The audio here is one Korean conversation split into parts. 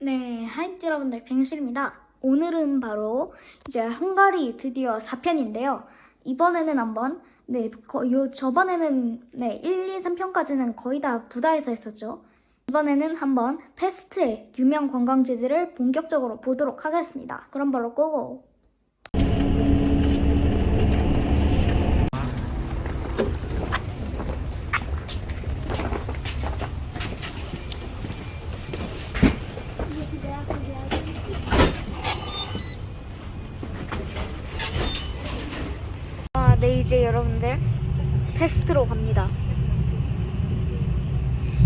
네, 하이트 여러분들 뱅실입니다. 오늘은 바로 이제 헝가리 드디어 4편인데요. 이번에는 한번 네, 거, 요 저번에는 네, 1, 2, 3편까지는 거의 다 부다에서 했었죠. 이번에는 한번 페스트의 유명 관광지들을 본격적으로 보도록 하겠습니다. 그럼 바로 고고! 아, 네 이제 여러분들 페스트로 갑니다.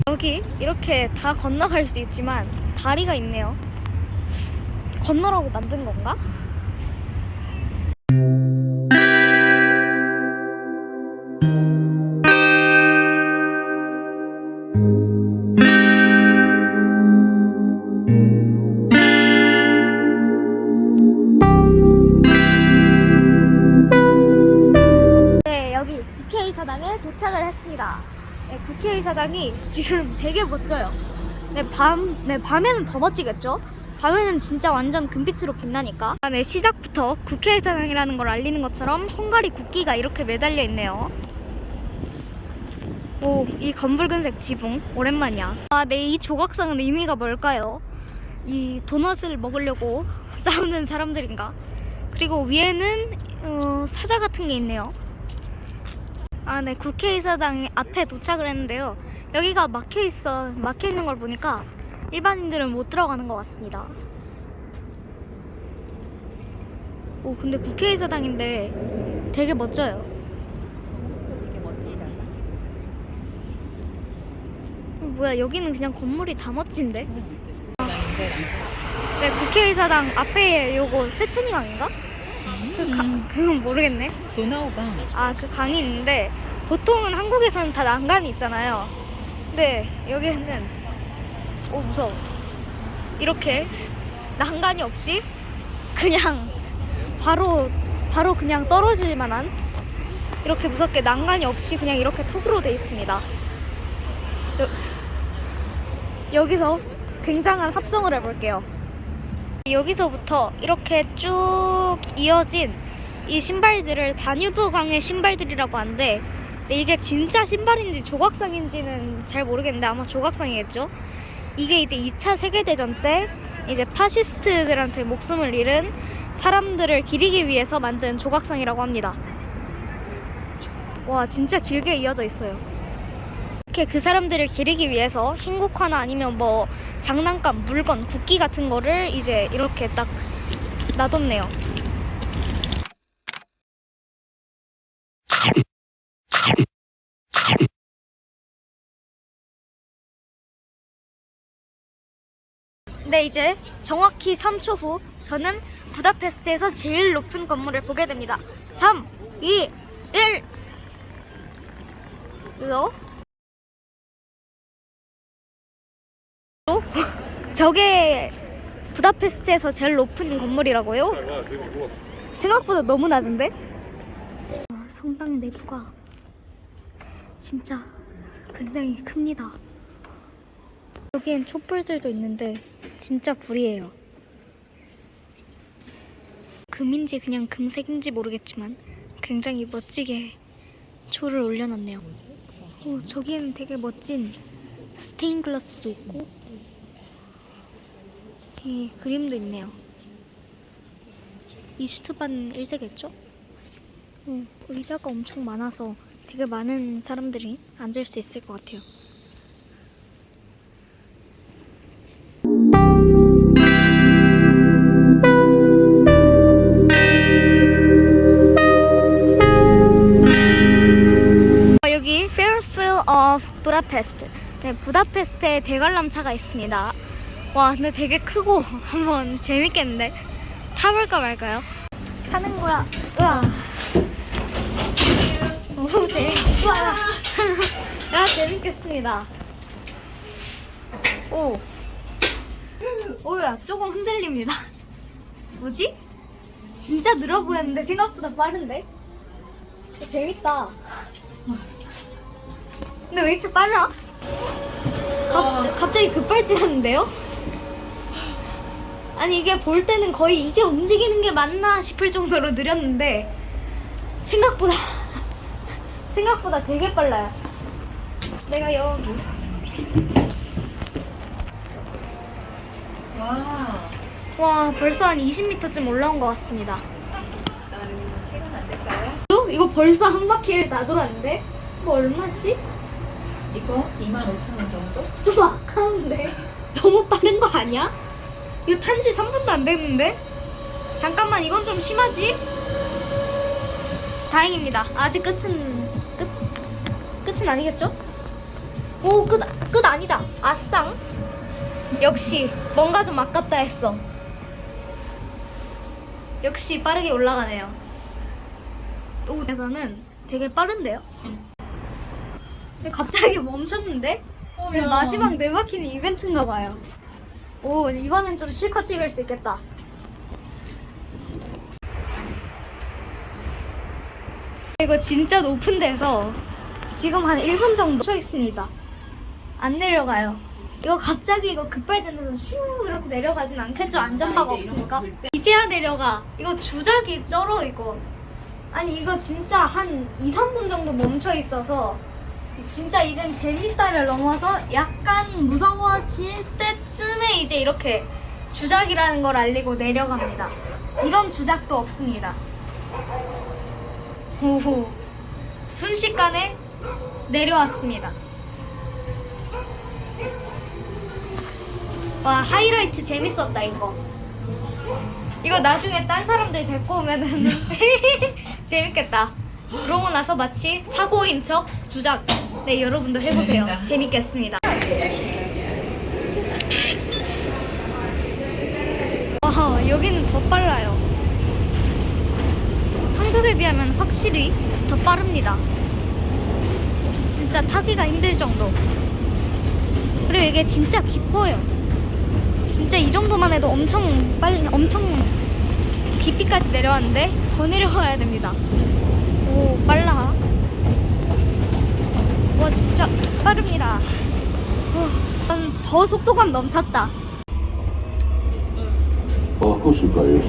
여기 이렇게 다 건너갈 수 있지만 다리가 있네요. 건너라고 만든 건가? 했습니다. 네, 국회의사당이 지금 되게 멋져요. 네, 밤, 네, 밤에는 더 멋지겠죠? 밤에는 진짜 완전 금빛으로 빛나니까. 아, 네, 시작부터 국회의사당이라는 걸 알리는 것처럼 헝가리 국기가 이렇게 매달려 있네요. 오, 이 검붉은색 지붕 오랜만이야. 아, 네, 이 조각상은 의미가 뭘까요? 이 도넛을 먹으려고 싸우는 사람들인가? 그리고 위에는 어, 사자 같은 게 있네요. 아, 네, 국회의사당 앞에 도착을 했는데요. 여기가 막혀 있어, 막혀 있는 걸 보니까 일반인들은 못 들어가는 것 같습니다. 오, 근데 국회의사당인데 되게 멋져요. 되게 멋지지 않아? 어, 뭐야, 여기는 그냥 건물이 다 멋진데? 네, 국회의사당 앞에 요거 세천이강인가? 그 가, 그건 모르겠네. 도나우가 아, 그 강이 있는데 보통은 한국에서는 다 난간이 있잖아요. 근데 여기는 오 무서워. 이렇게 난간이 없이 그냥 바로 바로 그냥 떨어질 만한 이렇게 무섭게 난간이 없이 그냥 이렇게 턱으로 돼 있습니다. 여, 여기서 굉장한 합성을 해볼게요. 여기서부터 이렇게 쭉 이어진 이 신발들을 다뉴브 강의 신발들이라고 하는데 근데 이게 진짜 신발인지 조각상인지는 잘 모르겠는데 아마 조각상이겠죠. 이게 이제 2차 세계대전 때 이제 파시스트들한테 목숨을 잃은 사람들을 기리기 위해서 만든 조각상이라고 합니다. 와 진짜 길게 이어져 있어요. 이렇게 그 사람들을 기리기 위해서 흰국화나 아니면 뭐 장난감, 물건, 국기 같은 거를 이제 이렇게 딱 놔뒀네요. 네, 이제 정확히 3초 후 저는 부다페스트에서 제일 높은 건물을 보게 됩니다. 3, 2, 1. 이거? 또? 저게 부다페스트에서 제일 높은 건물이라고요? 생각보다 너무 낮은데? 아, 성당 내부가 진짜 굉장히 큽니다. 여기엔 촛불들도 있는데 진짜 불이에요. 금인지 그냥 금색인지 모르겠지만 굉장히 멋지게 초를 올려놨네요. 오, 저기에는 되게 멋진 스테인글라스도 있고 이 그림도 있네요. 이 슈트반 1세겠죠? 어, 의자가 엄청 많아서 되게 많은 사람들이 앉을 수 있을 것 같아요. Of Budapest. 네, 부다페스트에 대관람차가 있습니다. 와, 근데 되게 크고 한번 재밌겠는데 타볼까 말까요? 타는 거야. 으아. 오, 재밌. 우와. 야, 재밌겠습니다. 오. 오야, 조금 흔들립니다. 뭐지? 진짜 느려 보였는데 생각보다 빠른데? 어, 재밌다. 근데 왜 이렇게 빨라? 갑, 갑자기 급발진하는데요? 아니 이게 볼 때는 거의 이게 움직이는 게 맞나 싶을 정도로 느렸는데 생각보다 생각보다 되게 빨라요. 내가 여기 와. 와 벌써 한 20m쯤 올라온 것 같습니다. 나는 체감 안 될까요? 어? 이거 벌써 한 바퀴를 다 돌았는데? 이거 얼마지? 이거 25,000원 정도? 좀 아까운데 너무 빠른 거 아니야? 이거 탄지 3분도 안 됐는데? 잠깐만 이건 좀 심하지? 다행입니다 아직 끝은 끝 끝은 아니겠죠? 오끝 끝 아니다 아쌍 역시 뭔가 좀 아깝다 했어 역시 빠르게 올라가네요 오에서는 되게 빠른데요? 갑자기 멈췄는데? 어, 네, 마지막 네 바퀴는 이벤트인가 봐요. 오, 이번엔 좀 실컷 찍을 수 있겠다. 이거 진짜 높은 데서 지금 한 1분 정도 서 있습니다. 안 내려가요. 이거 갑자기 이거 급발진해서 슈 이렇게 내려가진 않겠죠? 안전바가 없으니까. 이제야 내려가. 이거 주작이 쩔어 이거. 아니 이거 진짜 한 2, 3분 정도 멈춰 있어서 진짜 이젠 재밌다를 넘어서 약간 무서워질 때쯤에 이제 이렇게 주작이라는 걸 알리고 내려갑니다. 이런 주작도 없습니다. 호호. 순식간에 내려왔습니다. 와, 하이라이트 재밌었다, 이거. 이거 나중에 딴 사람들 데리고 오면은 재밌겠다. 그러고 나서 마치 사고인 척 주작. 네, 여러분도 해보세요. 재밌겠습니다. 와, 여기는 더 빨라요. 한국에 비하면 확실히 더 빠릅니다. 진짜 타기가 힘들 정도. 그리고 이게 진짜 깊어요. 진짜 이 정도만 해도 엄청 빨리, 엄청 깊이까지 내려왔는데 더 내려가야 됩니다. 오, 빨라. 와, 진짜 빠릅니다. 와, 난더 속도감 넘쳤다. Ох, ошибаюсь.